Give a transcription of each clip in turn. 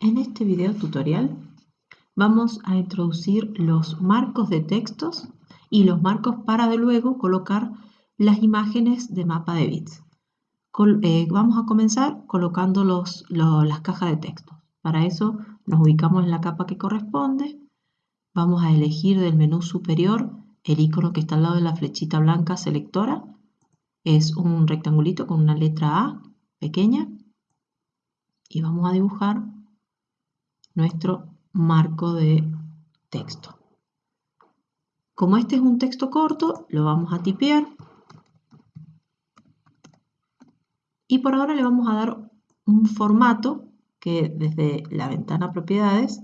En este video tutorial vamos a introducir los marcos de textos y los marcos para de luego colocar las imágenes de mapa de bits. Eh, vamos a comenzar colocando los, las cajas de texto. Para eso nos ubicamos en la capa que corresponde. Vamos a elegir del menú superior el icono que está al lado de la flechita blanca selectora. Es un rectangulito con una letra A pequeña. Y vamos a dibujar nuestro marco de texto. Como este es un texto corto, lo vamos a tipear. Y por ahora le vamos a dar un formato que desde la ventana propiedades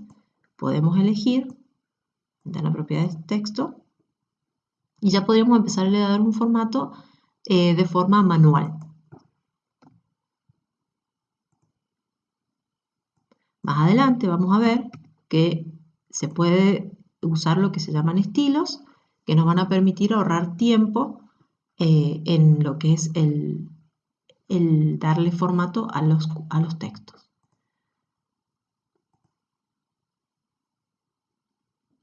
podemos elegir, ventana propiedades texto, y ya podríamos empezar a dar un formato eh, de forma manual. Más adelante vamos a ver que se puede usar lo que se llaman estilos, que nos van a permitir ahorrar tiempo eh, en lo que es el, darle formato a los, a los textos.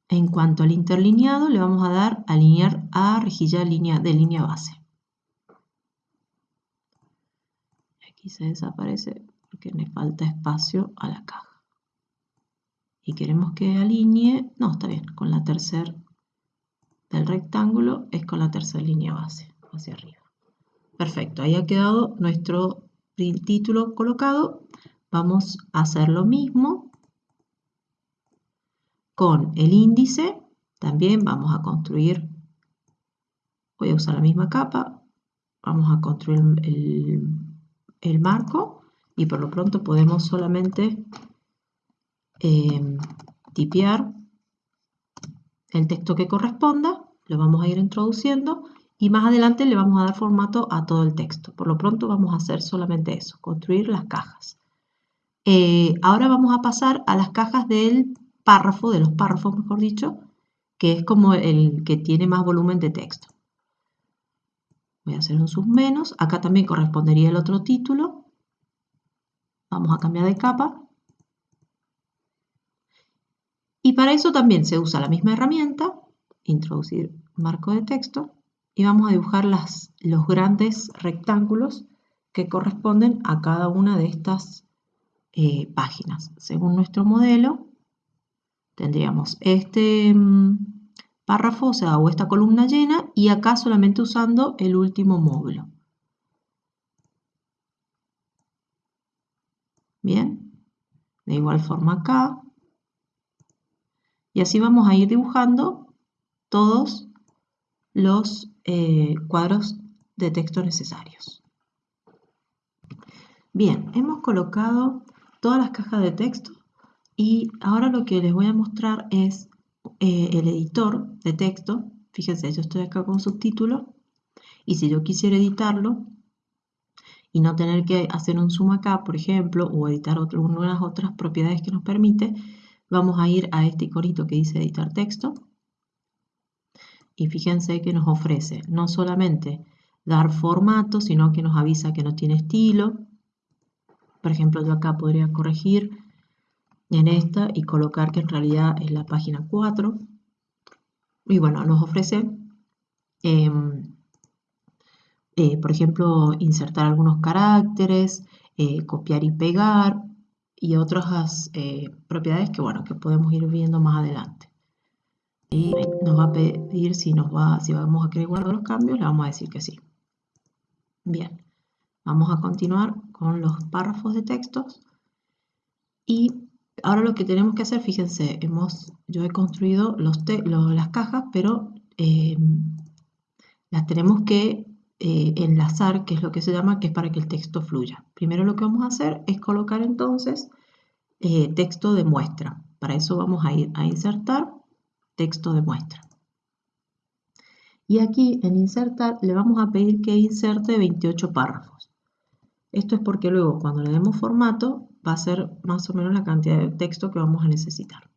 En cuanto al interlineado, le vamos a dar alinear a rejilla línea, de línea base. Aquí se desaparece porque le falta espacio a la caja y queremos que alinee, no, está bien, con la tercera del rectángulo es con la tercera línea base, hacia arriba. Perfecto, ahí ha quedado nuestro título colocado. Vamos a hacer lo mismo con el índice. También vamos a construir, voy a usar la misma capa, vamos a construir el, el marco y por lo pronto podemos solamente Em, tipear el texto que corresponda, lo vamos a ir introduciendo y más adelante le vamos a dar formato a todo el texto. Por lo pronto vamos a hacer solamente eso, construir las cajas. Eh, ahora vamos a pasar a las cajas del párrafo, de los párrafos mejor dicho, que es como el que tiene más volumen de texto. Voy a hacer un sub menos, acá también correspondería el otro título. Vamos a cambiar de capa y para eso también se usa la misma herramienta, introducir marco de texto, y vamos a dibujar los grandes rectángulos que corresponden a cada una de estas eh, páginas. Según nuestro modelo, tendríamos este mm, párrafo, o sea, o esta columna llena, y acá solamente usando el último módulo. Bien, de igual forma acá, y así vamos a ir dibujando todos los eh, cuadros de texto necesarios. Bien, hemos colocado todas las cajas de texto y ahora lo que les voy a mostrar es eh, el editor de texto. Fíjense, yo estoy acá con subtítulo y si yo quisiera editarlo y no tener que hacer un zoom acá, por ejemplo, o editar otras otras propiedades que nos permite, Vamos a ir a este iconito que dice editar texto. Y fíjense que nos ofrece no solamente dar formato, sino que nos avisa que no tiene estilo. Por ejemplo, yo acá podría corregir en esta y colocar que en realidad es la página 4. Y bueno, nos ofrece, em, eh, por ejemplo, insertar algunos caracteres, eh, copiar y pegar, y otras eh, propiedades que, bueno, que podemos ir viendo más adelante. Y nos va a pedir si, nos va, si vamos a querer guardar los cambios, le vamos a decir que sí. Bien, vamos a continuar con los párrafos de textos. Y ahora lo que tenemos que hacer, fíjense, hemos, yo he construido los, las cajas, pero eh, las tenemos que eh, enlazar, que es lo que se llama, que es para que el texto fluya. Primero lo que vamos a hacer es colocar entonces eh, texto de muestra. Para eso vamos a ir a insertar texto de muestra. Y aquí en insertar le vamos a pedir que inserte 28 párrafos. Esto es porque luego cuando le demos formato va a ser más o menos la cantidad de texto que vamos a necesitar.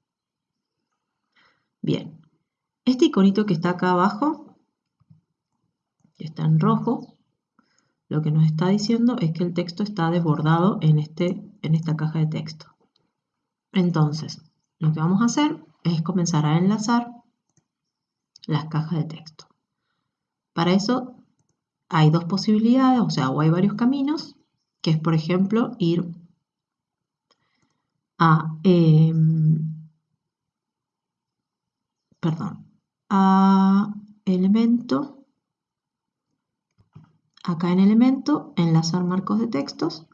Bien, este iconito que está acá abajo que está en rojo, lo que nos está diciendo es que el texto está desbordado en, este, en esta caja de texto. Entonces, lo que vamos a hacer es comenzar a enlazar las cajas de texto. Para eso hay dos posibilidades, o sea, o hay varios caminos, que es, por ejemplo, ir a, em, perdón, a elemento, acá en elemento, enlazar marcos de textos,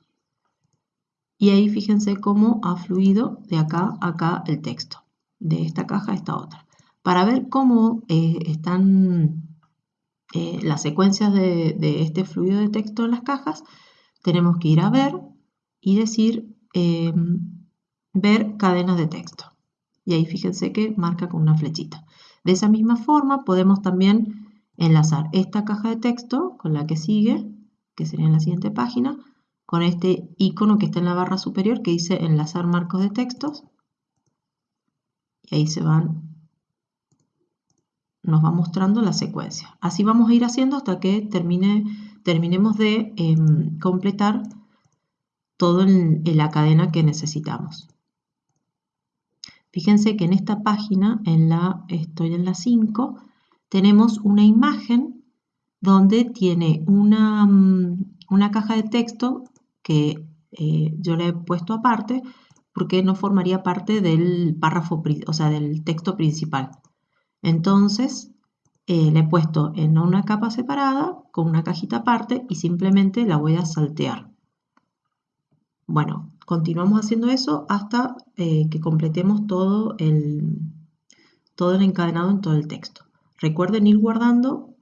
y ahí fíjense cómo ha fluido de acá a acá el texto, de esta caja a esta otra. Para ver cómo eh, están eh, las secuencias de, este fluido de texto en las cajas, tenemos que ir a ver y decir em, ver cadenas de texto. Y ahí fíjense que marca con una flechita. De esa misma forma podemos también enlazar esta caja de texto con la que sigue, que sería en la siguiente página, con este icono que está en la barra superior que dice enlazar marcos de textos. Y ahí se van nos va mostrando la secuencia. Así vamos a ir haciendo hasta que termine, terminemos de em, completar todo en, la cadena que necesitamos. Fíjense que en esta página, en la, estoy en la 5, tenemos una imagen donde tiene una, mm, una caja de texto que eh, yo le he puesto aparte porque no formaría parte del párrafo, o sea, del texto principal. Entonces, eh, le he puesto en una capa separada con una cajita aparte y simplemente la voy a saltear. Bueno, continuamos haciendo eso hasta eh, que completemos todo el, todo el encadenado en todo el texto. Recuerden ir guardando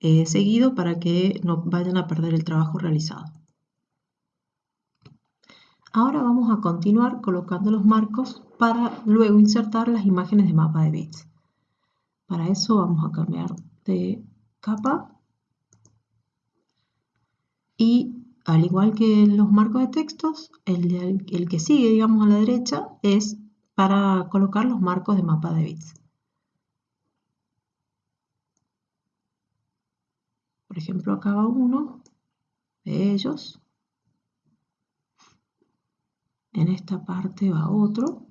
eh, seguido para que no vayan a perder el trabajo realizado. Ahora vamos a continuar colocando los marcos para luego insertar las imágenes de mapa de bits. Para eso vamos a cambiar de capa y al igual que los marcos de textos, el, el, que sigue, digamos, a la derecha es para colocar los marcos de mapa de bits. Por ejemplo, acá va uno de ellos. En esta parte va otro.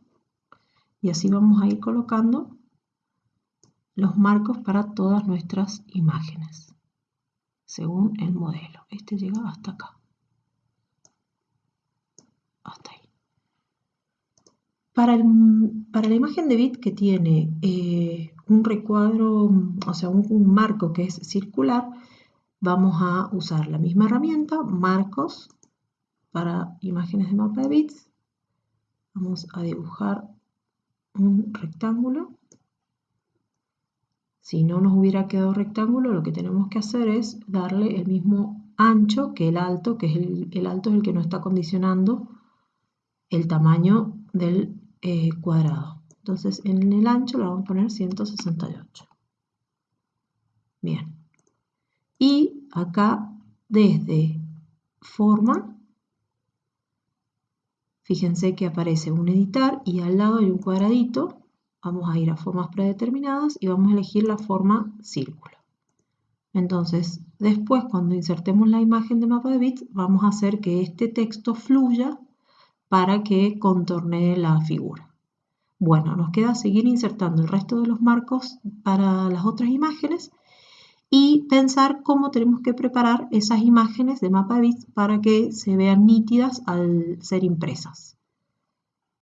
Y así vamos a ir colocando los marcos para todas nuestras imágenes, según el modelo. Este llega hasta acá. Hasta ahí. Para, la imagen de bit que tiene eh, un recuadro, o sea, un, marco que es circular, vamos a usar la misma herramienta, marcos, para imágenes de mapa de bits. Vamos a dibujar un rectángulo si no nos hubiera quedado rectángulo, lo que tenemos que hacer es darle el mismo ancho que el alto, que es el, alto es el que nos está condicionando el tamaño del eh, cuadrado. Entonces en el ancho le vamos a poner 168. Bien. Y acá desde forma, fíjense que aparece un editar y al lado hay un cuadradito vamos a ir a formas predeterminadas y vamos a elegir la forma círculo. Entonces, después cuando insertemos la imagen de mapa de bits, vamos a hacer que este texto fluya para que contornee la figura. Bueno, nos queda seguir insertando el resto de los marcos para las otras imágenes y pensar cómo tenemos que preparar esas imágenes de mapa de bits para que se vean nítidas al ser impresas.